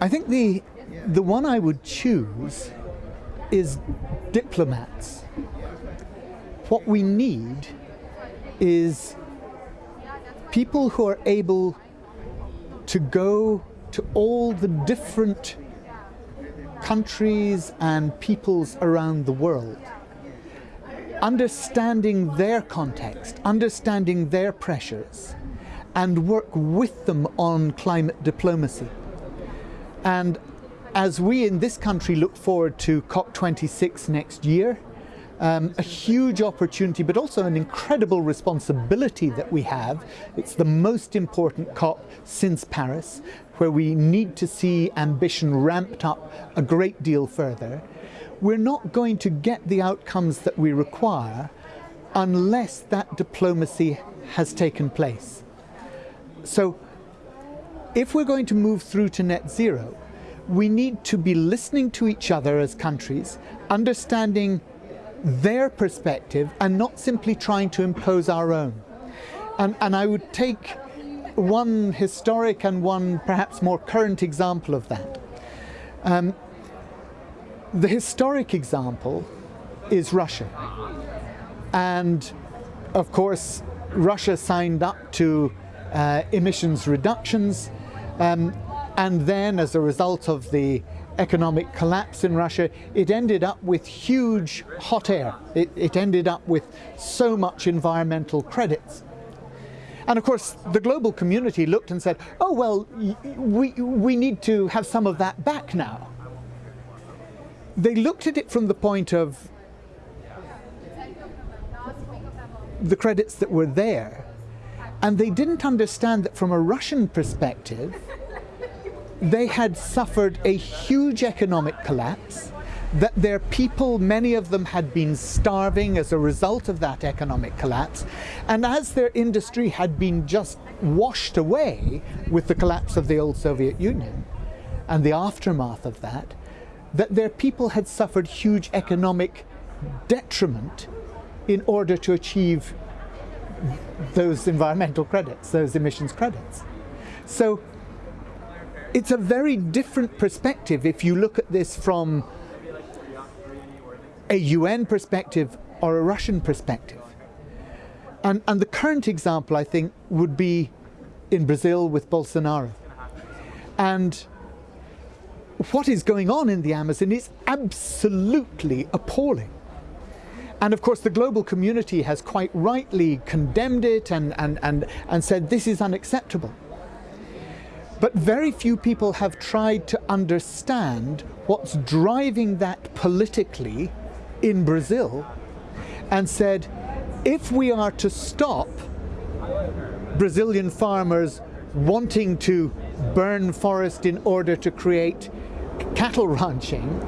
I think the the one I would choose is diplomats. What we need is people who are able to go to all the different countries and peoples around the world, understanding their context, understanding their pressures, and work with them on climate diplomacy. And as we in this country look forward to COP26 next year, um, a huge opportunity, but also an incredible responsibility that we have. It's the most important COP since Paris, where we need to see ambition ramped up a great deal further. We're not going to get the outcomes that we require unless that diplomacy has taken place. So if we're going to move through to net zero, we need to be listening to each other as countries, understanding their perspective and not simply trying to impose our own. And, and I would take one historic and one perhaps more current example of that. Um, the historic example is Russia. And of course, Russia signed up to uh, emissions reductions. Um, and then as a result of the economic collapse in Russia, it ended up with huge hot air. It, it ended up with so much environmental credits. And of course, the global community looked and said, oh, well, we, we need to have some of that back now. They looked at it from the point of the credits that were there and they didn't understand that from a Russian perspective, they had suffered a huge economic collapse, that their people, many of them had been starving as a result of that economic collapse, and as their industry had been just washed away with the collapse of the old Soviet Union and the aftermath of that, that their people had suffered huge economic detriment in order to achieve those environmental credits, those emissions credits. So it's a very different perspective if you look at this from a UN perspective or a Russian perspective. And, and the current example, I think, would be in Brazil with Bolsonaro. And what is going on in the Amazon is absolutely appalling. And of course, the global community has quite rightly condemned it and, and, and, and said this is unacceptable. But very few people have tried to understand what's driving that politically in Brazil and said, if we are to stop Brazilian farmers wanting to burn forest in order to create cattle ranching,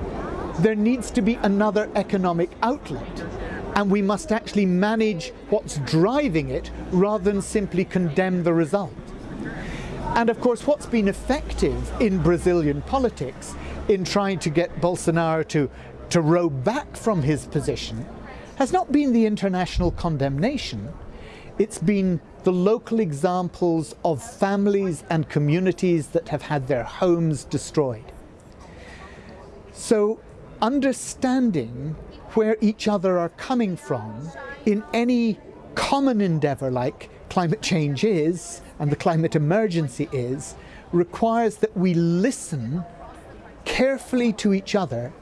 there needs to be another economic outlet and we must actually manage what's driving it rather than simply condemn the result. And of course what's been effective in Brazilian politics in trying to get Bolsonaro to, to row back from his position has not been the international condemnation, it's been the local examples of families and communities that have had their homes destroyed. So understanding where each other are coming from in any common endeavour like climate change is and the climate emergency is requires that we listen carefully to each other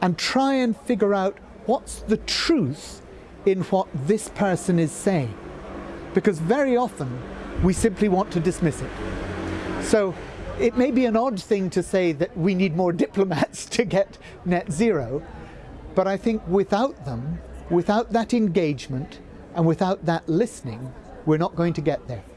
and try and figure out what's the truth in what this person is saying. Because very often we simply want to dismiss it. So it may be an odd thing to say that we need more diplomats to get net zero, but I think without them, without that engagement, and without that listening, we're not going to get there.